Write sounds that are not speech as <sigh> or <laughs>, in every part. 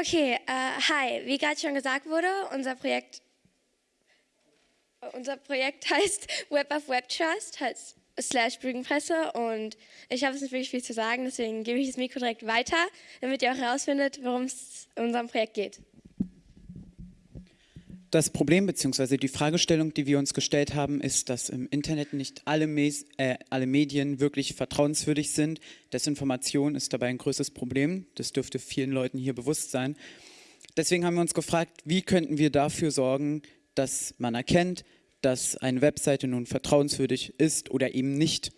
Okay, äh, hi. Wie gerade schon gesagt wurde, unser Projekt, unser Projekt <laughs> heißt Web of Web Trust, heißt slash Brügenpresse und ich habe es nicht wirklich viel zu sagen, deswegen gebe ich das Mikro direkt weiter, damit ihr auch herausfindet, worum es in unserem Projekt geht. Das Problem bzw. die Fragestellung, die wir uns gestellt haben, ist, dass im Internet nicht alle, Mes äh, alle Medien wirklich vertrauenswürdig sind. Desinformation ist dabei ein größtes Problem. Das dürfte vielen Leuten hier bewusst sein. Deswegen haben wir uns gefragt, wie könnten wir dafür sorgen, dass man erkennt, dass eine Webseite nun vertrauenswürdig ist oder eben nicht.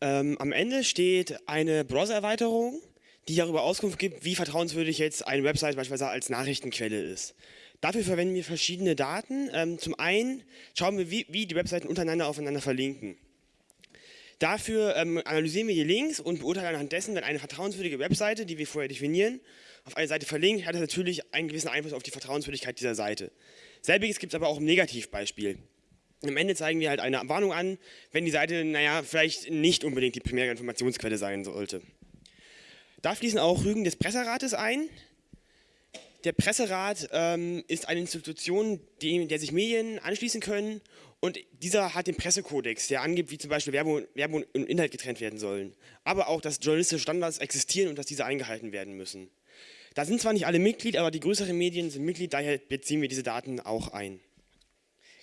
Ähm, am Ende steht eine Browser-Erweiterung, die darüber Auskunft gibt, wie vertrauenswürdig jetzt eine Website beispielsweise als Nachrichtenquelle ist. Dafür verwenden wir verschiedene Daten. Ähm, zum einen schauen wir, wie, die Webseiten untereinander aufeinander verlinken. Dafür ähm, analysieren wir die Links und beurteilen anhand dessen, wenn eine vertrauenswürdige Webseite, die wir vorher definieren, auf eine Seite verlinkt, hat das natürlich einen gewissen Einfluss auf die Vertrauenswürdigkeit dieser Seite. Selbiges gibt es aber auch im Negativbeispiel. Am Ende zeigen wir halt eine Warnung an, wenn die Seite, naja, vielleicht nicht unbedingt die primäre Informationsquelle sein sollte. Da fließen auch Rügen des Presserates ein. Der Presserat ähm, ist eine Institution, die, der sich Medien anschließen können und dieser hat den Pressekodex, der angibt, wie zum Beispiel Werbung, Werbung und Inhalt getrennt werden sollen. Aber auch, dass journalistische Standards existieren und dass diese eingehalten werden müssen. Da sind zwar nicht alle Mitglied, aber die größeren Medien sind Mitglied, daher beziehen wir diese Daten auch ein.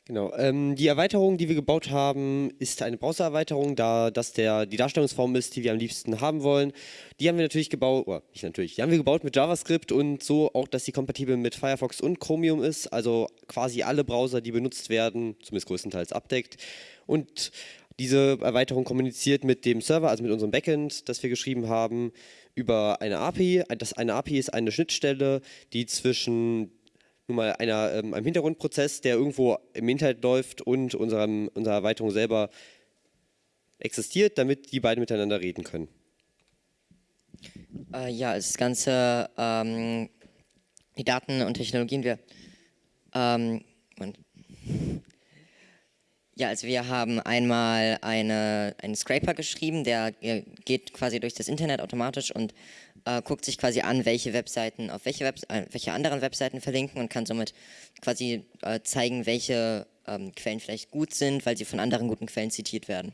Genau, ähm, die Erweiterung, die wir gebaut haben, ist eine Browser-Erweiterung, da das der, die Darstellungsform ist, die wir am liebsten haben wollen. Die haben wir natürlich gebaut, oder nicht natürlich, die haben wir gebaut mit JavaScript und so auch, dass sie kompatibel mit Firefox und Chromium ist, also quasi alle Browser, die benutzt werden, zumindest größtenteils abdeckt. Und diese Erweiterung kommuniziert mit dem Server, also mit unserem Backend, das wir geschrieben haben, über eine API. Das, eine API ist eine Schnittstelle, die zwischen nun mal einer, ähm, einem Hintergrundprozess, der irgendwo im Internet läuft und unserem, unserer Erweiterung selber existiert, damit die beiden miteinander reden können. Äh, ja, das Ganze, ähm, die Daten und Technologien, wir, ähm, ja, also wir haben einmal eine, einen Scraper geschrieben, der geht quasi durch das Internet automatisch und äh, guckt sich quasi an, welche Webseiten auf welche, Web äh, welche anderen Webseiten verlinken und kann somit quasi äh, zeigen, welche ähm, Quellen vielleicht gut sind, weil sie von anderen guten Quellen zitiert werden.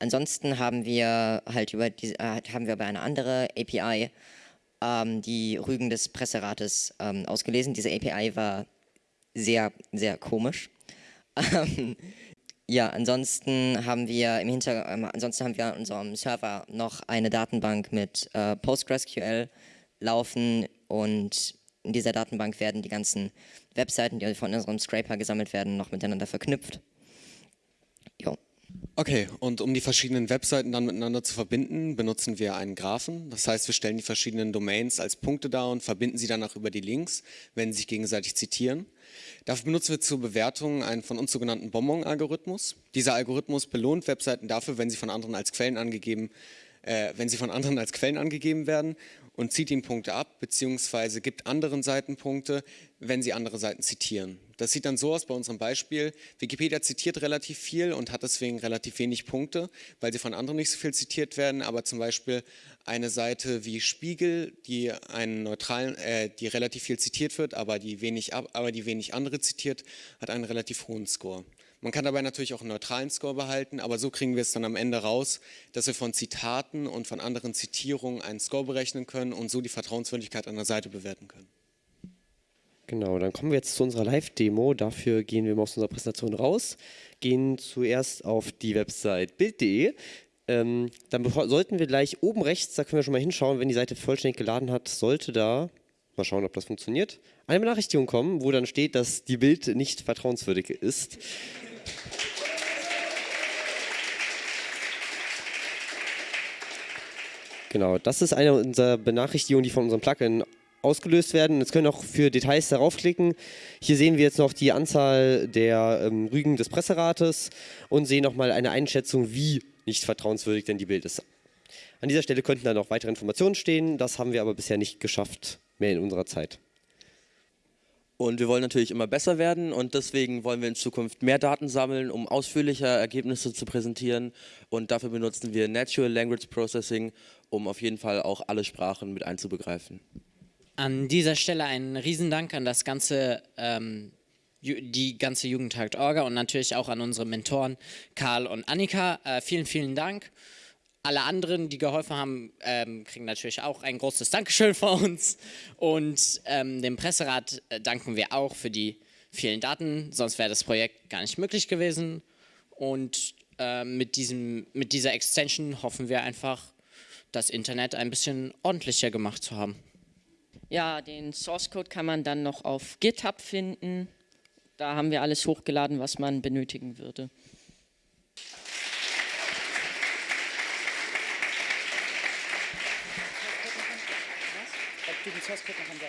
Ansonsten haben wir halt über diese, äh, haben wir bei einer anderen API ähm, die Rügen des Presserates ähm, ausgelesen. Diese API war sehr, sehr komisch. Ähm, ja, ansonsten haben wir im Hinter äh, ansonsten haben wir an unserem Server noch eine Datenbank mit äh, PostgreSQL laufen und in dieser Datenbank werden die ganzen Webseiten, die von unserem Scraper gesammelt werden, noch miteinander verknüpft. Okay, und um die verschiedenen Webseiten dann miteinander zu verbinden, benutzen wir einen Graphen. Das heißt, wir stellen die verschiedenen Domains als Punkte dar und verbinden sie danach über die Links, wenn sie sich gegenseitig zitieren. Dafür benutzen wir zur Bewertung einen von uns sogenannten Bonbon-Algorithmus. Dieser Algorithmus belohnt Webseiten dafür, wenn sie von anderen als Quellen angegeben, äh, wenn sie von anderen als Quellen angegeben werden und zieht ihnen Punkte ab, beziehungsweise gibt anderen Seiten Punkte, wenn sie andere Seiten zitieren. Das sieht dann so aus bei unserem Beispiel. Wikipedia zitiert relativ viel und hat deswegen relativ wenig Punkte, weil sie von anderen nicht so viel zitiert werden, aber zum Beispiel eine Seite wie Spiegel, die einen neutralen, äh, die relativ viel zitiert wird, aber die wenig, aber die wenig andere zitiert, hat einen relativ hohen Score. Man kann dabei natürlich auch einen neutralen Score behalten, aber so kriegen wir es dann am Ende raus, dass wir von Zitaten und von anderen Zitierungen einen Score berechnen können und so die Vertrauenswürdigkeit einer Seite bewerten können. Genau, dann kommen wir jetzt zu unserer Live-Demo. Dafür gehen wir mal aus unserer Präsentation raus, gehen zuerst auf die Website bild.de. Ähm, dann sollten wir gleich oben rechts, da können wir schon mal hinschauen, wenn die Seite vollständig geladen hat, sollte da Mal schauen, ob das funktioniert. Eine Benachrichtigung kommen, wo dann steht, dass die Bild nicht vertrauenswürdig ist. Genau, das ist eine unserer Benachrichtigungen, die von unserem Plugin ausgelöst werden. Jetzt können wir auch für Details darauf klicken. Hier sehen wir jetzt noch die Anzahl der ähm, Rügen des Presserates und sehen nochmal eine Einschätzung, wie nicht vertrauenswürdig denn die Bild ist. An dieser Stelle könnten dann noch weitere Informationen stehen, das haben wir aber bisher nicht geschafft, mehr in unserer Zeit. Und wir wollen natürlich immer besser werden und deswegen wollen wir in Zukunft mehr Daten sammeln, um ausführlicher Ergebnisse zu präsentieren. Und dafür benutzen wir Natural Language Processing, um auf jeden Fall auch alle Sprachen mit einzubegreifen. An dieser Stelle einen Riesendank an das ganze, ähm, die ganze Jugendtag Orga und natürlich auch an unsere Mentoren Karl und Annika. Äh, vielen, vielen Dank. Alle anderen, die geholfen haben, ähm, kriegen natürlich auch ein großes Dankeschön von uns. Und ähm, dem Presserat äh, danken wir auch für die vielen Daten, sonst wäre das Projekt gar nicht möglich gewesen. Und äh, mit, diesem, mit dieser Extension hoffen wir einfach, das Internet ein bisschen ordentlicher gemacht zu haben. Ja, den Source Code kann man dann noch auf GitHub finden. Da haben wir alles hochgeladen, was man benötigen würde. Du den Source Code noch ansagst?